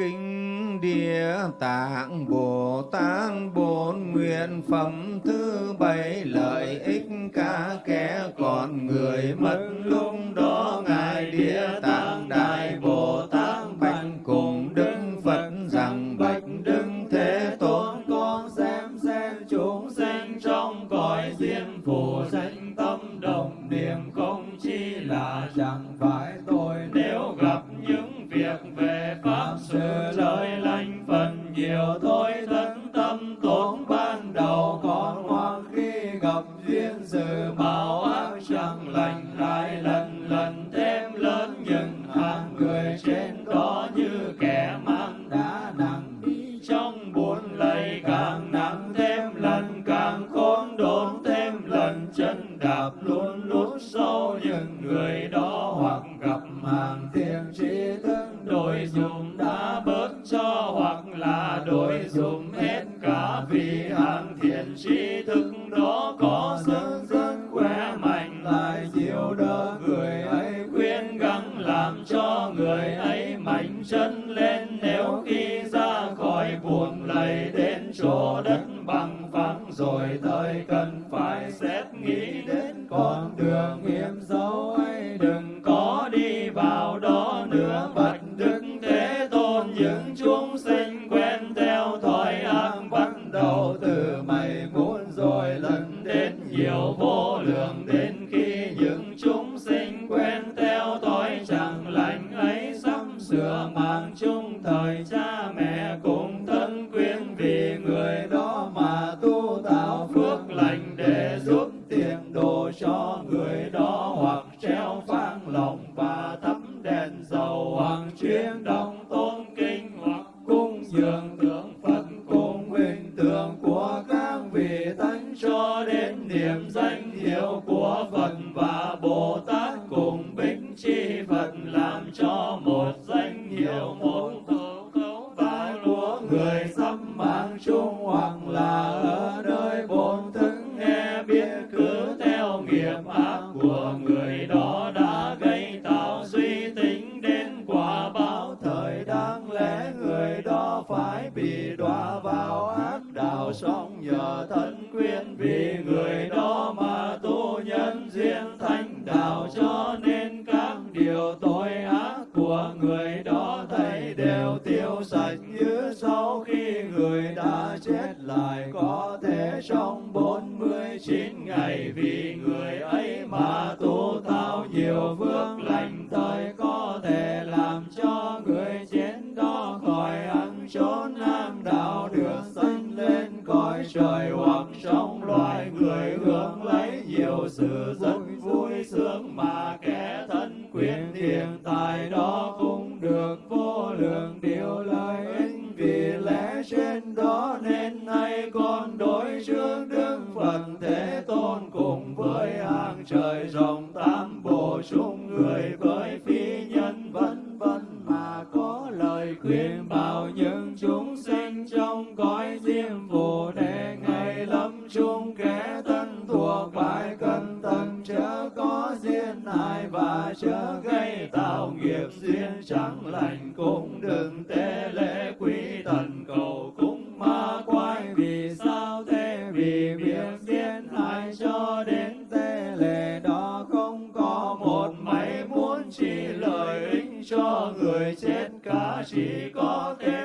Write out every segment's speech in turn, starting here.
kinh địa tạng bồ tát bốn nguyện phẩm thứ bảy lợi ích cả kẻ còn người mất lúc đó ngài địa tạng đại bồ duyên sự ác chẳng lành lại lần lần thêm lớn những hàng người trên đó chân lên nếu khi ra khỏi buồn lầy đến chỗ đất bằng phẳng rồi thời cần phải xét nghĩ đến con đường mạng chung thời cha mẹ cùng thân quyến vì người đó mà tu tạo phước lành để giúp tiền đồ cho người đó hoặc treo phang lòng và thắp đèn dầu hoặc chuyên đồng tôn kinh hoặc cung dường tượng phật cùng hình tượng của các vị thánh cho đến niệm danh hiệu của phật và bồ tát cùng bính chi phật làm chín ngày vì người ấy mà tu tạo nhiều phước lành tới có thể làm cho người chết đó khỏi ăn trốn nam đạo, được sanh lên cõi trời hoặc trong loài người hưởng lấy nhiều sự rất vui sướng mà kẻ thân quyền hiện tại đó cũng lâm chung kẻ thân thuộc, phải cân tần chớ có duyên hại và chớ gây tạo nghiệp duyên. Chẳng lành cũng đừng tế lễ quý thần cầu cúng ma quái. Vì sao thế? Vì việc duyên hại cho đến tế lễ đó không có một mảy muốn chỉ lợi ích cho người chết, cả chỉ có thế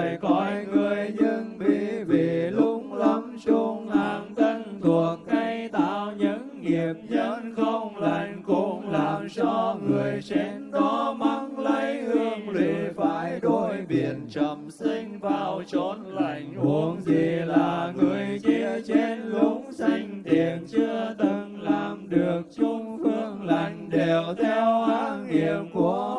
đời coi cõi người nhưng bị vì lúng lắm chung hàng thân thuộc cây tạo những nghiệp nhân không lành cũng làm cho người trên đó mắng lấy hương lụy phải đối biển trầm sinh vào chốn lành. Huống gì là người chia trên lũng xanh, tiền chưa từng làm được chung phương lành, đều theo ác nghiệp của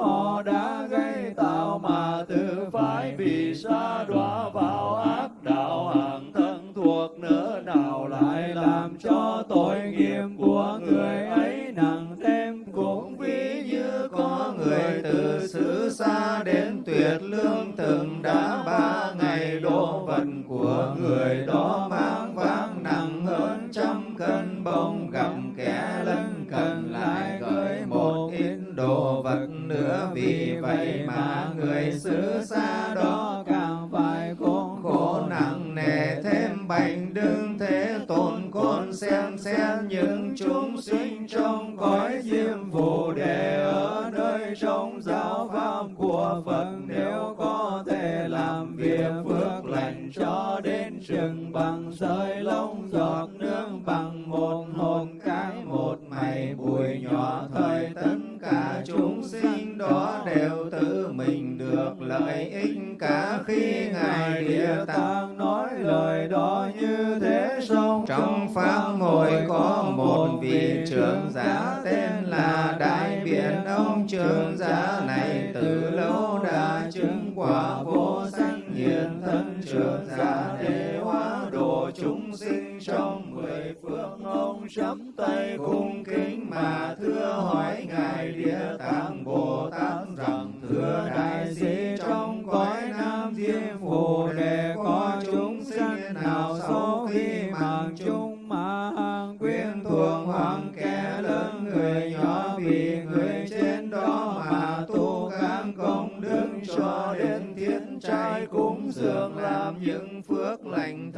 từng đã ba ngày đồ vật của người đó mang vác nặng hơn trăm cân bông, gặp kẻ lân cần lại gửi một ít đồ vật nữa. Vì vậy mà người xứ xa đó càng phải khốn khổ nặng nề thêm bành đương thế tồn con xem xét, những chúng sinh trong cõi bằng sợi lông giọt nước, bằng một hồn cái một mày bụi nhỏ thời tất cả chúng sinh đó đều tự mình được lợi ích. Cả khi ngài địa tạng nói lời đó như thế xong trong pháp hội có một vị trưởng giả tên là đại biện ông trưởng giả này từ lâu đã chứng quả vô sanh hiện thân trưởng giả để hóa độ chúng sinh trong mười phương ông chắp tay cung kính mà thưa hỏi ngài địa tạng bồ tát rằng thưa đại sĩ trong cõi nam thiên phù đề có chúng sinh nào sau khi mạng chung mà hàng quyến thuộc hoàng kẻ lớn người nhỏ vì người trên đó mà tu các công đức cho đến thiết trai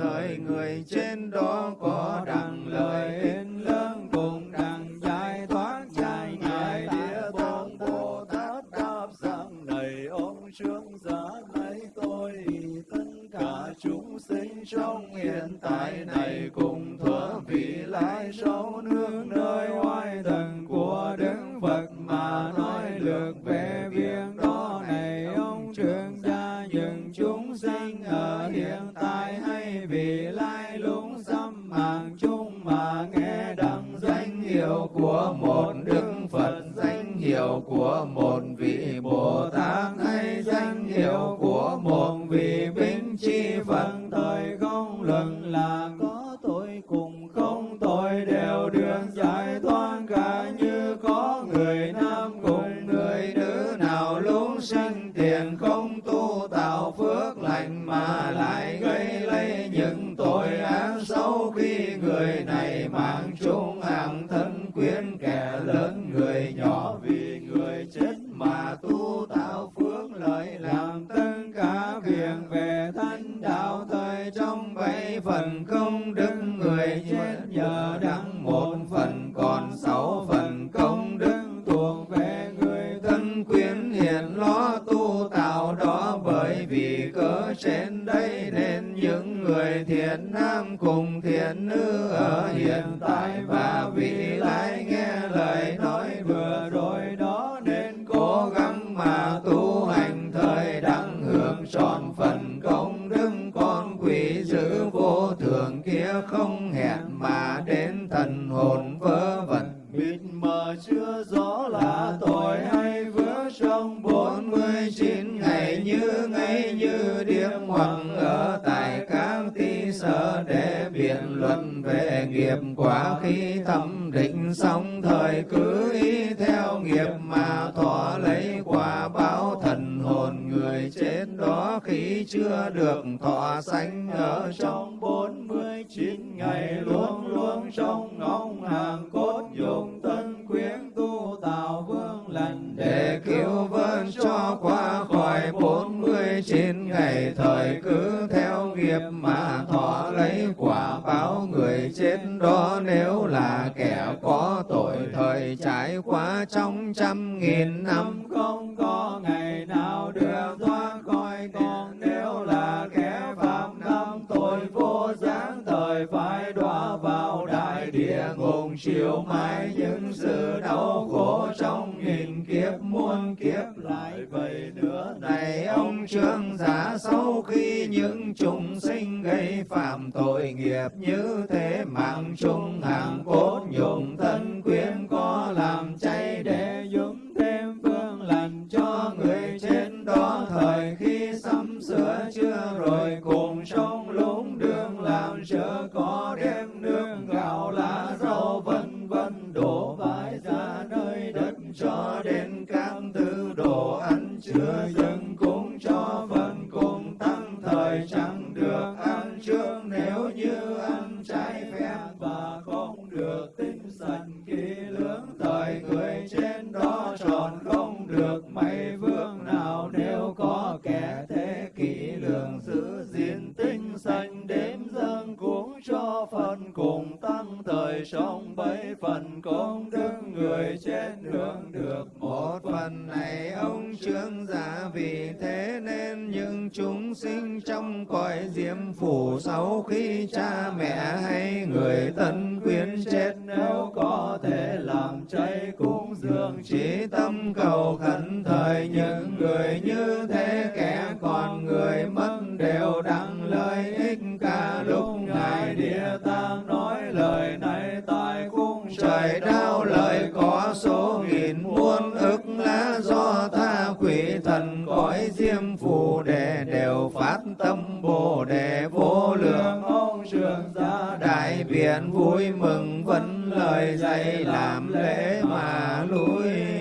thời người trên đó có đặng lời ích lớn cùng đặng giải thoát giải ngài địa tạng bồ tát đáp rằng này. Ông trương giả lấy tôi, tất cả chúng sinh trong hiện tại này, cùng thuở vị lai sau nữa danh hiệu của một vị bính chi phật thời không luận là có tội cùng không tội đều được giải thoát cả như có người nam cùng người nữ nào luôn sinh tiền không tu tạo phước lành mà lại gây lấy những tội ác xấu khi người này mạng chung thiện lo tu tạo đó bởi vì cớ trên đây nên những người thiện nam cùng thiện nữ ở hiện tại và vị lai nghe lời nói vừa rồi đó nên cố gắng mà tu hành thời đang hưởng trọn phần công đức con quỷ giữ vô thường kia không hẹn mà đến thần hồn nghiệp quả khi tâm định xong thời cứ ý theo nghiệp mà thọ lấy quả báo thần hồn người chết đó khi chưa được thọ sanh ở trong bốn mươi chín ngày luôn luôn trong ngóng hàng cốt dùng tân quyến nghiệp mà thọ lấy quả báo người chết đó nếu là kẻ có tội thời trải qua trong trăm nghìn năm. Không có ngày nào được thoát khỏi còn nếu là kẻ phạm năm tội vô gián thời phải đọa vào đại địa ngục chịu mãi những sự đau khổ trong nghìn kiếp muôn kiếp lại vậy nữa. Này ông trương giả sống chúng sinh gây phạm tội nghiệp như thế mạng chung hàng cốt diêm phủ sau khi cha mẹ hay người thân quyến chết, nếu có thể làm cháy cúng dường chỉ tâm cầu khẩn thời những người như thế, kẻ còn người mất đều đặng lợi ích. Cả lúc ngài địa tang nói lời này tại cung trời đau, lời có số nghìn muôn đại vui mừng vấn lời dạy làm lễ mà lui.